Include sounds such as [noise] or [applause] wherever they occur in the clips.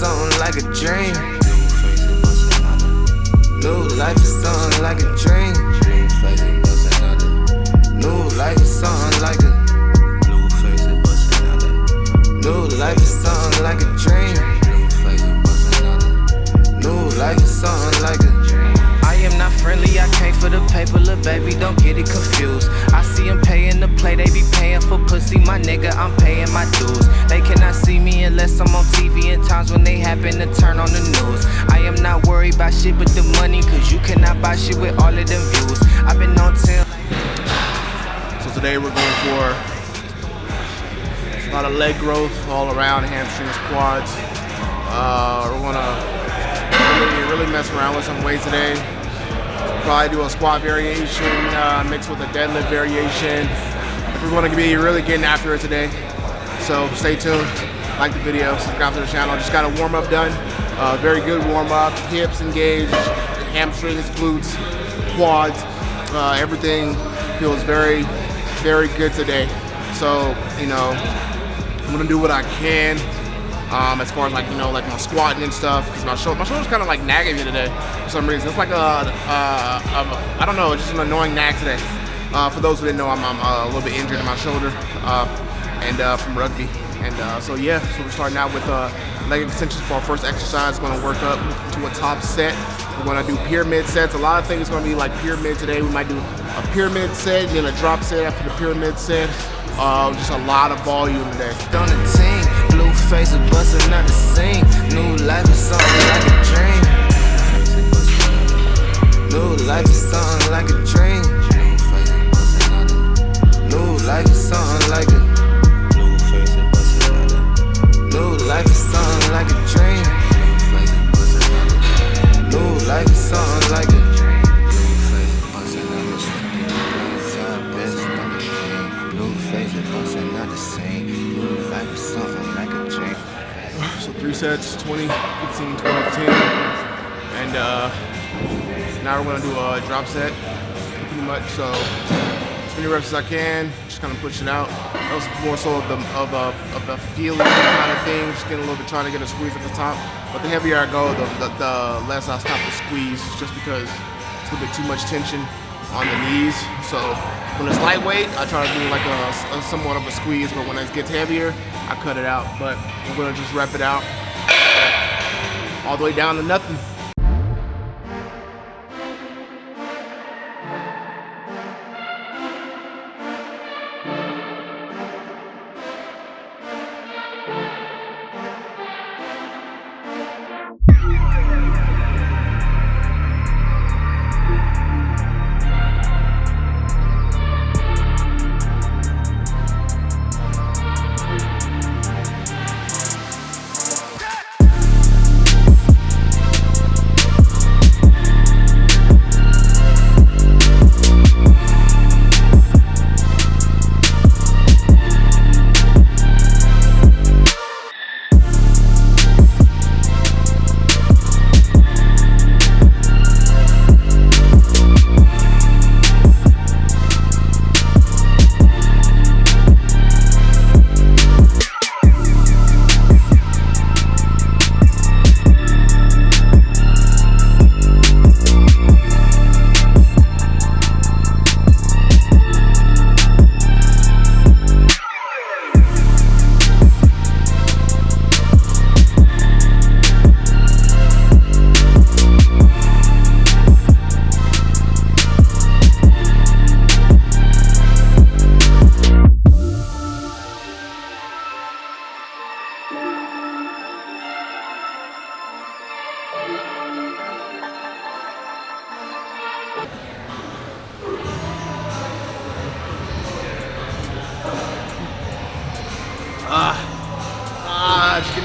something like a dream. New life is something like a dream. New life is something like a New life is something like a dream. New life is something like a friendly, I came for the paper, little baby, don't get it confused. I see them paying the play, they be paying for pussy, my nigga, I'm paying my dues. They cannot see me unless I'm on TV in times when they happen to turn on the news. I am not worried about shit but the money, cause you cannot buy shit with all of them views. I've been on 10. So today we're going for a lot of leg growth all around, hamstrings, quads. Uh, we're gonna really, really mess around with some weights today. Probably do a squat variation uh, mixed with a deadlift variation. We're gonna be really getting after it today. So stay tuned, like the video, subscribe to the channel. Just got a warm up done. Uh, very good warm up, hips engaged, hamstrings, glutes, quads. Uh, everything feels very, very good today. So, you know, I'm gonna do what I can um, as far as like you know like my squatting and stuff because my shoulder my shoulder's kind of like nagging me today for some reason. It's like a, a, I don't know, it's just an annoying nag today. Uh, for those who didn't know, I'm, I'm uh, a little bit injured in my shoulder uh, and uh, from rugby. And uh, so yeah, so we're starting out with uh, leg extensions for our first exercise. Going to work up to a top set. We're going to do pyramid sets. A lot of things going to be like pyramid today. We might do a pyramid set, then a drop set after the pyramid set. Uh, just a lot of volume today. Blue faces busting out the scene. New life is something like a dream. New life is something like a dream. New life is something like a New life is something like a dream. New life is something like a sets, 20, 15, 12, 10. And uh, now we're gonna do a drop set, pretty much. So as many reps as I can, just kind of push it out. That was more so of the of a of the feeling kind of thing, just getting a little bit, trying to get a squeeze at the top. But the heavier I go, the, the, the less I stop the squeeze, just because it's a little bit too much tension on the knees. So when it's lightweight, I try to do like a, a, somewhat of a squeeze, but when it gets heavier, I cut it out. But we're gonna just rep it out all the way down to nothing.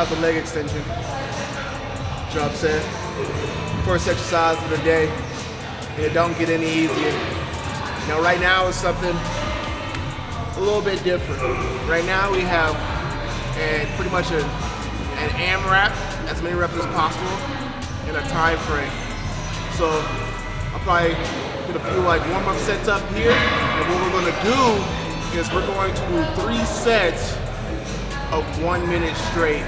Out the leg extension. Drop set. First exercise of the day. It don't get any easier. Now right now is something a little bit different. Right now we have and pretty much an, an AMRAP, as many reps as possible in a time frame. So I'll probably get a few like warm-up sets up here, and what we're gonna do is we're going to do three sets of one minute straight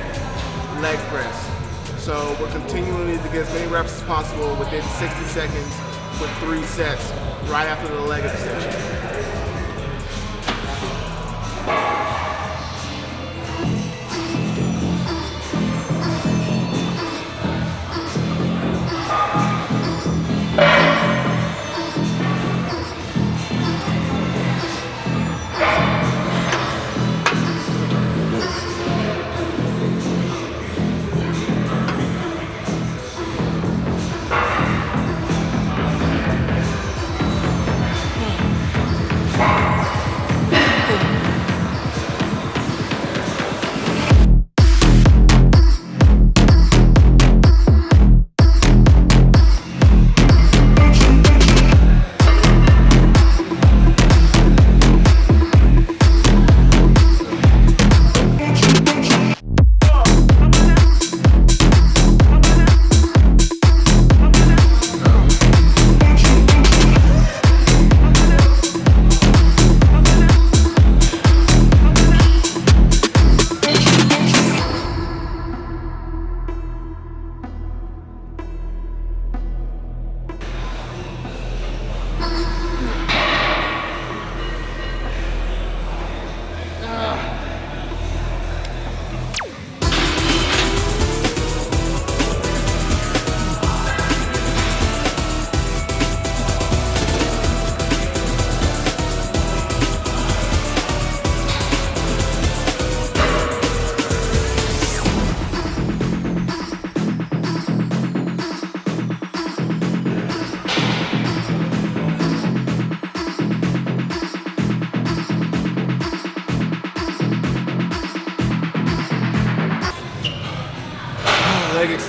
leg press. So we're continuing to get as many reps as possible within 60 seconds with three sets right after the leg extension.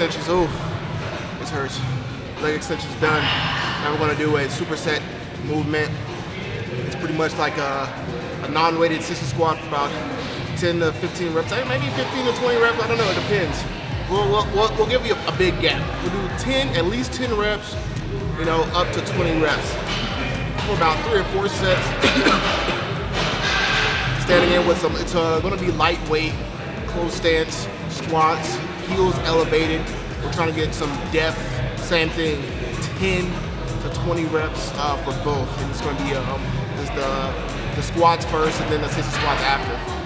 Extensions. Oh, this hurts. Leg extensions done. Now we're gonna do a superset movement. It's pretty much like a, a non-weighted sissy squat for about 10 to 15 reps. Maybe 15 to 20 reps, I don't know, it depends. We'll, we'll, we'll, we'll give you a, a, big gap. We'll do 10, at least 10 reps, you know, up to 20 reps. For about three or four sets. [coughs] Standing in with some, it's uh, gonna be lightweight, close stance, squats, heels elevated. We're trying to get some depth. Same thing, 10 to 20 reps uh, for both. And it's going to be um, the, the squats first and then the sissy squats after.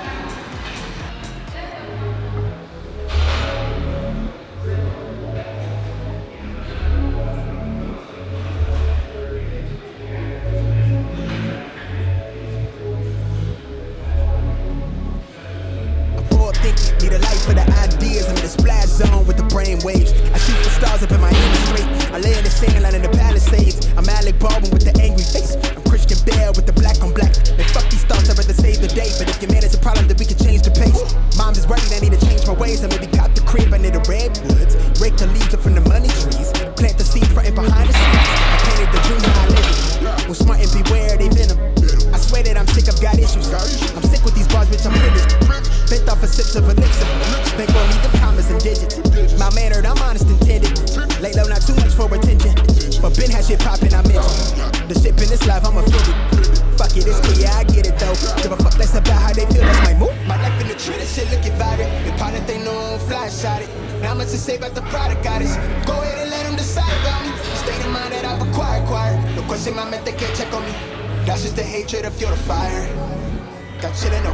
waves. I shoot for stars up in my industry. I lay in the sand line in the palisades. I'm Alec Baldwin with the angry face. You're the fire. Got chillin' in no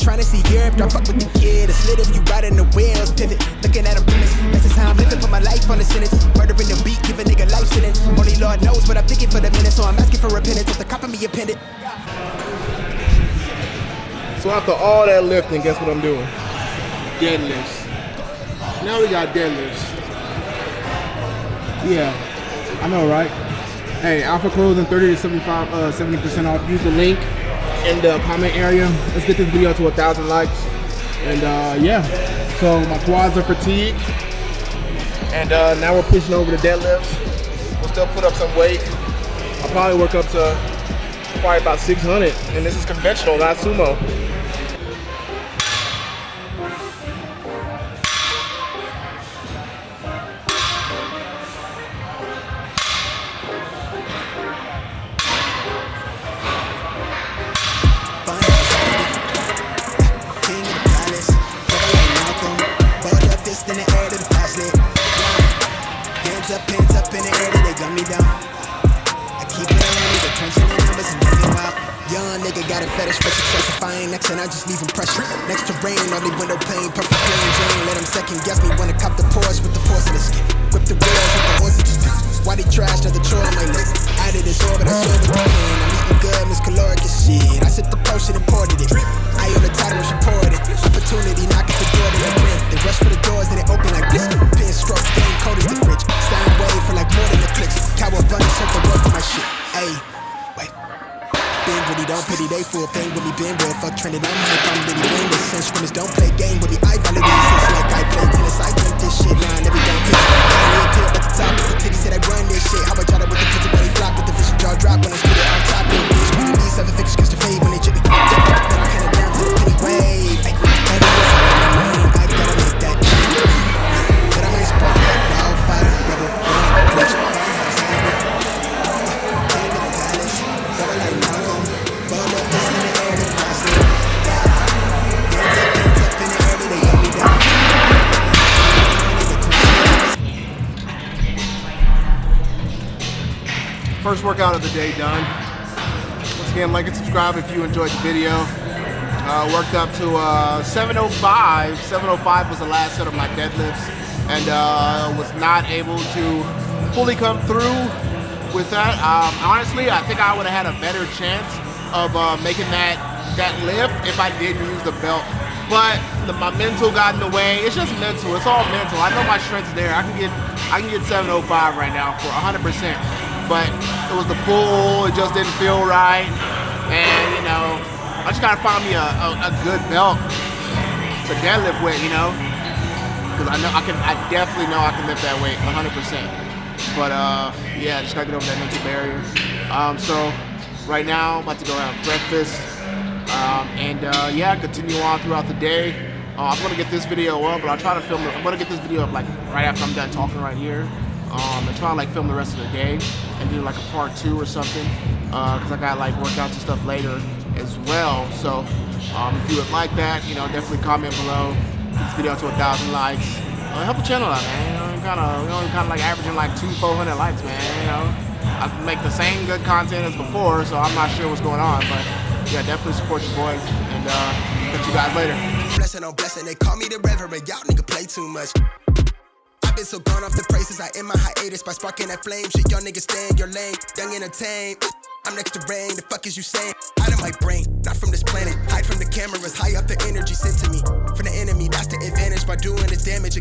I'm trying to see Europe, don't fuck with the kid. It's lit if you riding the wheels, pivot. Looking at a premise. That's just how I'm living for my life on the sentence. Murdering the beat, give a nigga life sentence. Only Lord knows what I'm thinking for the minute, so I'm asking for repentance. If the cop of me appended. So after all that lifting, guess what I'm doing? Deadlifts. Now we got deadlifts. Yeah, I know, right? Hey, Alpha Clothing 30 to 75, uh, 70% off. Use the link in the comment area. Let's get this video to a thousand likes. And uh, yeah, so my quads are fatigued. And uh, now we're pushing over the deadlifts. We'll still put up some weight. I'll probably work up to probably about 600. And this is conventional, not sumo. Fetish for success. If I ain't next, and I just leave him pressure. Next to rain, only window pane, perfect plain Jane. Let him second guess me when I cop the Porsche with the First workout of the day done. Once again, like and subscribe if you enjoyed the video. Uh, worked up to uh, 705. 705 was the last set of my deadlifts, and uh, was not able to fully come through with that. Um, honestly, I think I would have had a better chance of uh, making that that lift if I did use the belt. But the, my mental got in the way. It's just mental. It's all mental. I know my strength's there. I can get I can get 705 right now for 100%. But it was the pull. It just didn't feel right. And you know, I just gotta find me a, a, a good belt to deadlift with. You know, because I know I can. I definitely know I can lift that weight 100%. But uh, yeah, just gotta get over that mental barrier. Um, so right now, I'm about to go have breakfast. Um, and uh, yeah, continue on throughout the day. Uh, I'm gonna get this video up, but I'll try to film it. I'm gonna get this video up like right after I'm done talking right here. Um, and try to like film the rest of the day and do like a part two or something. Uh, Cause I got like workouts and stuff later as well. So um, if you would like that, you know, definitely comment below. Get this video to a thousand likes. Uh, help the channel out, man. You know, kind of, you know, kind of like averaging like two, four hundred likes, man. You know, I make the same good content as before, so I'm not sure what's going on, but yeah, definitely support your boy, and uh, catch you guys later. Blessing on blessing, they call me the reverend. Y'all nigga play too much. I've been so gone off the praises, I end my hiatus by sparking that flame. Shit, y'all niggas stay in your lane, young entertained. I'm next to rain, the fuck is you saying? Out of my brain, not from this planet. Hide from the cameras, high up the energy sent to me. From the enemy, that's the advantage by doing this damage.